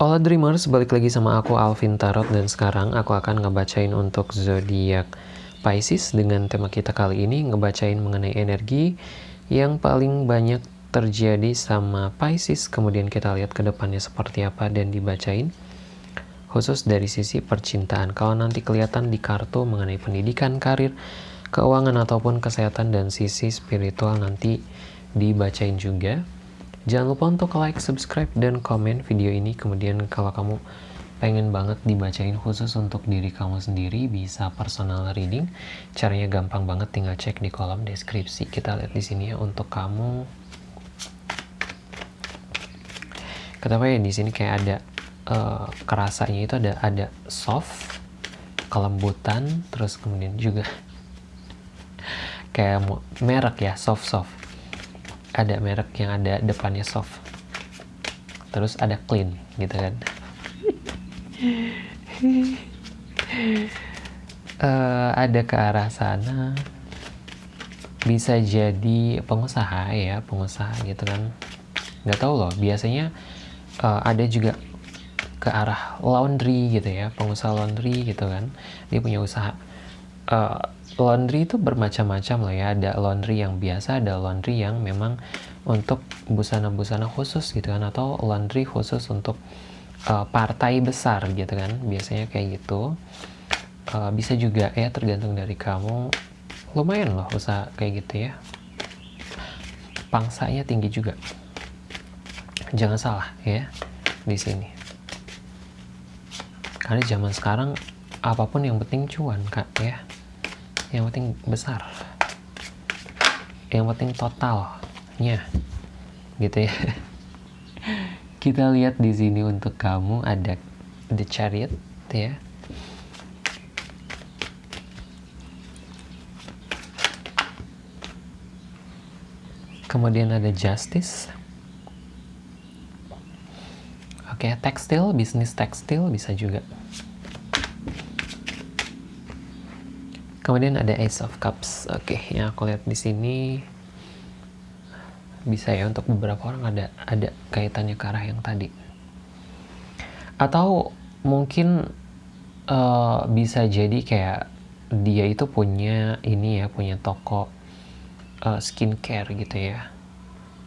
Hola Dreamers, balik lagi sama aku Alvin Tarot dan sekarang aku akan ngebacain untuk zodiak Pisces. Dengan tema kita kali ini ngebacain mengenai energi yang paling banyak terjadi sama Pisces. Kemudian kita lihat ke depannya seperti apa dan dibacain khusus dari sisi percintaan. Kalau nanti kelihatan di kartu mengenai pendidikan, karir, keuangan ataupun kesehatan dan sisi spiritual nanti dibacain juga Jangan lupa untuk like, subscribe, dan komen video ini. Kemudian kalau kamu pengen banget dibacain khusus untuk diri kamu sendiri, bisa personal reading. Caranya gampang banget, tinggal cek di kolom deskripsi. Kita lihat di sini ya untuk kamu. Kenapa ya di sini kayak ada uh, kerasanya itu ada ada soft, kelembutan, terus kemudian juga kayak merek ya soft soft ada merek yang ada depannya soft. Terus ada clean gitu kan. Uh, ada ke arah sana. Bisa jadi pengusaha ya pengusaha gitu kan. Nggak tahu loh biasanya uh, ada juga ke arah laundry gitu ya pengusaha laundry gitu kan. Dia punya usaha uh, laundry itu bermacam-macam lah ya. Ada laundry yang biasa ada laundry yang memang untuk busana-busana khusus gitu kan atau laundry khusus untuk uh, partai besar gitu kan. Biasanya kayak gitu. Uh, bisa juga ya tergantung dari kamu. Lumayan loh usaha kayak gitu ya. Pangsanya tinggi juga. Jangan salah ya di sini. Karena zaman sekarang apa pun yang penting cuan kak ya yang penting besar. Yang penting totalnya. Gitu ya. Kita lihat di sini untuk kamu ada the chariot ya. Kemudian ada justice. Oke okay, tekstil bisnis tekstil bisa juga Kemudian ada Ace of Cups. Oke, okay, yang aku lihat di sini bisa ya untuk beberapa orang ada ada kaitannya ke arah yang tadi. Atau mungkin uh, bisa jadi kayak dia itu punya ini ya, punya toko uh, skincare gitu ya.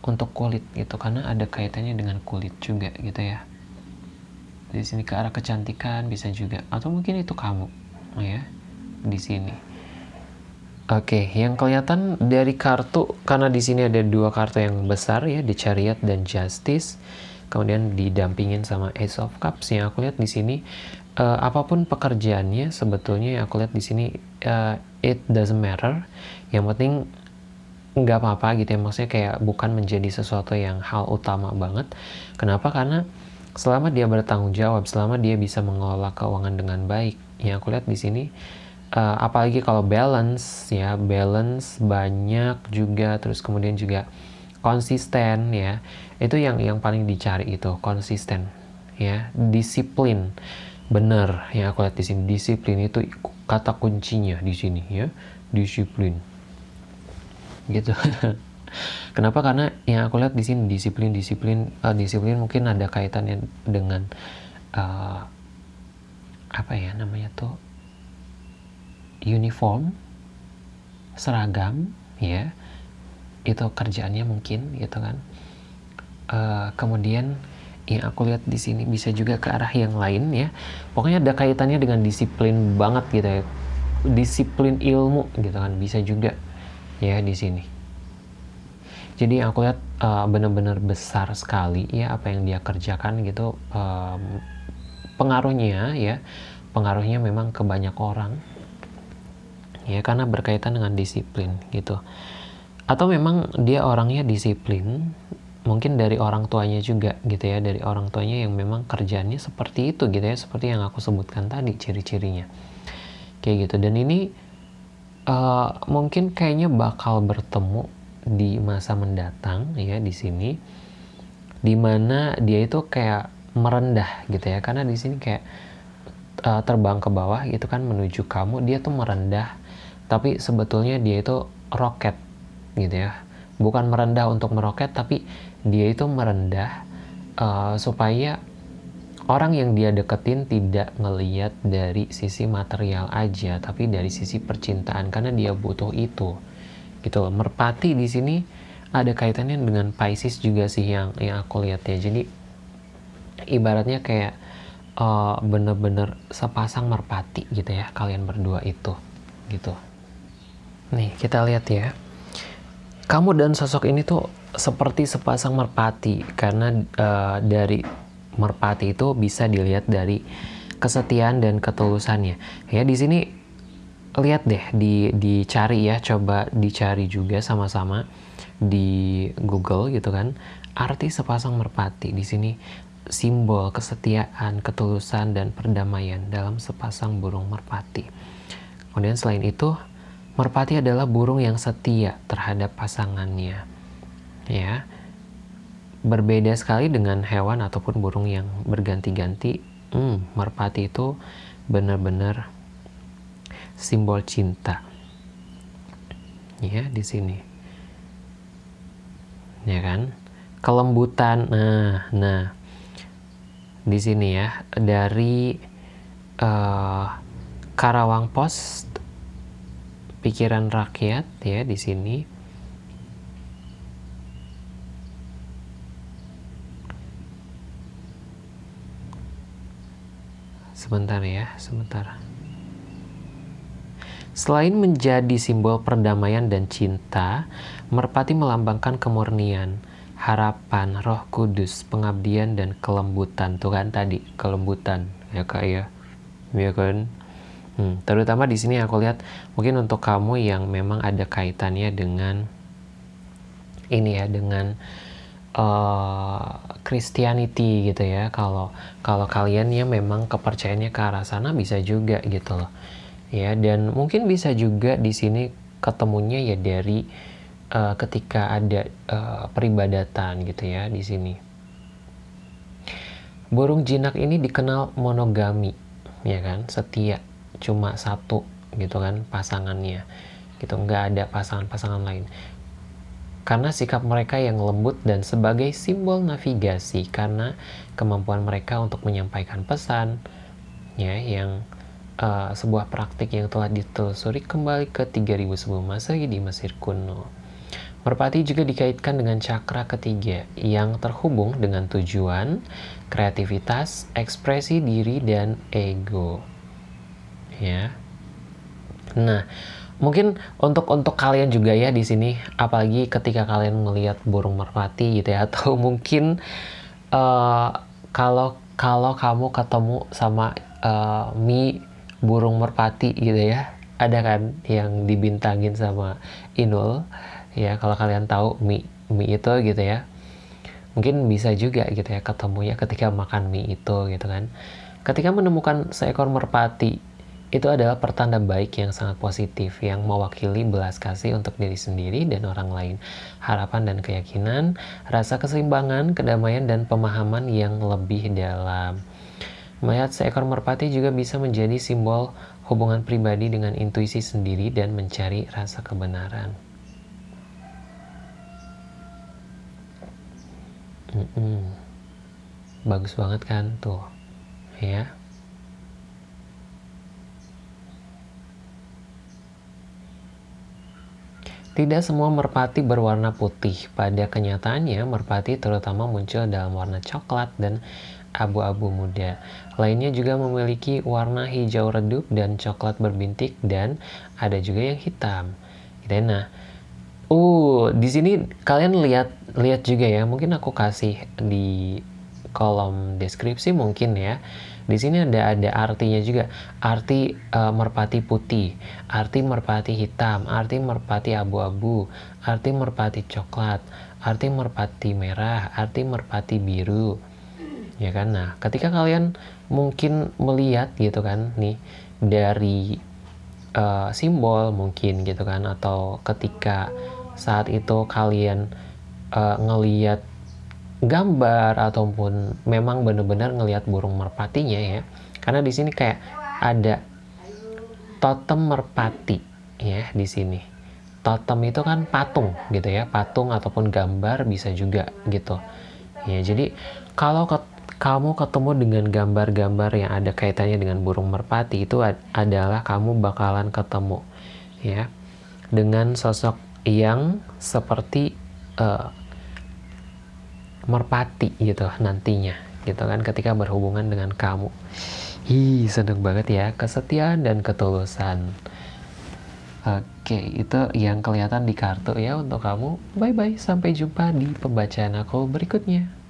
Untuk kulit gitu karena ada kaitannya dengan kulit juga gitu ya. Di sini ke arah kecantikan bisa juga atau mungkin itu kamu ya di sini. Oke, yang kelihatan dari kartu karena di sini ada dua kartu yang besar ya, di Chariot dan Justice. Kemudian didampingin sama Ace of Cups yang aku lihat di sini uh, apa pun pekerjaannya sebetulnya yang aku lihat di sini uh, it doesn't matter. Yang penting nggak apa-apa gitu ya maksudnya kayak bukan menjadi sesuatu yang hal utama banget. Kenapa? Karena selama dia bertanggung jawab, selama dia bisa mengelola keuangan dengan baik, yang aku lihat di sini uh, apalagi kalau balance ya, balance banyak juga terus kemudian juga konsisten ya. Itu yang yang paling dicari itu, konsisten ya, disiplin. Bener yang aku lihat di sini, disiplin itu kata kuncinya di sini ya, disiplin. Gitu. Kenapa? Karena yang aku lihat di sini disiplin, disiplin, uh, disiplin mungkin ada kaitannya dengan uh, apa ya namanya tuh uniform, seragam, ya itu kerjaannya mungkin gitu kan. Uh, kemudian yang aku lihat di sini bisa juga ke arah yang lain ya. Pokoknya ada kaitannya dengan disiplin banget gitu ya. Disiplin ilmu gitu kan bisa juga ya di sini jadi aku lihat uh, benar-benar besar sekali ya apa yang dia kerjakan gitu um, pengaruhnya ya pengaruhnya memang ke banyak orang ya karena berkaitan dengan disiplin gitu. Atau memang dia orangnya disiplin mungkin dari orang tuanya juga gitu ya. Dari orang tuanya yang memang kerjanya seperti itu gitu ya. Seperti yang aku sebutkan tadi ciri-cirinya. Kayak gitu. Dan ini uh, mungkin kayaknya bakal bertemu di masa mendatang ya di sini di mana dia itu kayak merendah gitu ya. Karena di sini kayak uh, terbang ke bawah gitu kan menuju kamu dia tuh merendah tapi sebetulnya dia itu roket gitu ya. Bukan merendah untuk meroket tapi dia itu merendah uh, supaya orang yang dia deketin tidak ngeliat dari sisi material aja tapi dari sisi percintaan karena dia butuh itu gitu loh. Merpati di sini ada kaitannya dengan Pisces juga sih yang yang aku lihat ya. Jadi ibaratnya kayak uh, bener-bener sepasang merpati gitu ya kalian berdua itu gitu nih kita lihat ya kamu dan sosok ini tuh seperti sepasang merpati karena uh, dari merpati itu bisa dilihat dari kesetiaan dan ketulusannya. Ya di sini lihat deh di dicari ya, coba dicari juga sama-sama di Google gitu kan. Arti sepasang merpati di sini simbol kesetiaan, ketulusan dan perdamaian dalam sepasang burung merpati. Kemudian selain itu, merpati adalah burung yang setia terhadap pasangannya. Ya berbeda sekali dengan hewan ataupun burung yang berganti-ganti. Hmm, merpati itu benar-benar simbol cinta. Ya, di sini. Ya kan? Kelembutan. Nah, nah. Di sini ya, dari uh, Karawang Post pikiran rakyat ya di sini Sebentar ya, sebentar. Selain menjadi simbol perdamaian dan cinta, merpati melambangkan kemurnian, harapan, roh kudus, pengabdian, dan kelembutan. Tuh kan tadi, kelembutan. Ya kak ya. Ya kan? Hmm, terutama di sini aku lihat mungkin untuk kamu yang memang ada kaitannya dengan ini ya dengan uh, Christianity gitu ya. Kalau kalau kalian ya memang kepercayaannya ke arah sana bisa juga gitu loh. Ya dan mungkin bisa juga di sini ketemunya ya dari uh, ketika ada uh, peribadatan gitu ya di sini. Burung jinak ini dikenal monogami ya kan? Setia cuma satu gitu kan pasangannya gitu nggak ada pasangan-pasangan lain karena sikap mereka yang lembut dan sebagai simbol navigasi karena kemampuan mereka untuk menyampaikan pesan ya yang uh, sebuah praktik yang telah ditelusuri kembali ke 3000 sebelum Masehi di Mesir kuno. Merpati juga dikaitkan dengan cakra ketiga yang terhubung dengan tujuan, kreativitas, ekspresi diri dan ego. Ya. Nah, mungkin untuk untuk kalian juga ya di sini apalagi ketika kalian melihat burung merpati gitu ya atau mungkin uh, kalau kalau kamu ketemu sama uh, mie burung merpati gitu ya ada kan yang dibintangin sama Inul ya kalau kalian tahu mie mie itu gitu ya mungkin bisa juga gitu ya ketemunya ketika makan mie itu gitu kan ketika menemukan seekor merpati itu adalah pertanda baik yang sangat positif yang mewakili belas kasih untuk diri sendiri dan orang lain, harapan dan keyakinan, rasa keseimbangan, kedamaian, dan pemahaman yang lebih dalam. Melihat seekor merpati juga bisa menjadi simbol hubungan pribadi dengan intuisi sendiri dan mencari rasa kebenaran. Mm -mm. Bagus banget kan tuh, ya. Tidak semua merpati berwarna putih. Pada kenyataannya, merpati terutama muncul dalam warna coklat dan abu-abu muda. Lainnya juga memiliki warna hijau redup dan coklat berbintik dan ada juga yang hitam. Ya. Nah, uh, di sini kalian lihat lihat juga ya. Mungkin aku kasih di kolom deskripsi mungkin ya di sini ada ada artinya juga. Arti uh, merpati putih, arti merpati hitam, arti merpati abu-abu, arti merpati coklat, arti merpati merah, arti merpati biru. Ya kan? Nah, ketika kalian mungkin melihat gitu kan nih dari uh, simbol mungkin gitu kan atau ketika saat itu kalian uh, ngeliat gambar ataupun memang benar-benar ngelihat burung merpatinya ya. Karena di sini kayak ada totem merpati ya di sini. Totem itu kan patung gitu ya patung ataupun gambar bisa juga gitu. Ya jadi kalau kamu ketemu dengan gambar-gambar yang ada kaitannya dengan burung merpati itu ad adalah kamu bakalan ketemu ya dengan sosok yang seperti uh, merpati gitu nantinya gitu kan ketika berhubungan dengan kamu. Hi, seneng banget ya kesetiaan dan ketulusan. Oke, itu yang kelihatan di kartu ya untuk kamu. Bye bye, sampai jumpa di pembacaan aku berikutnya.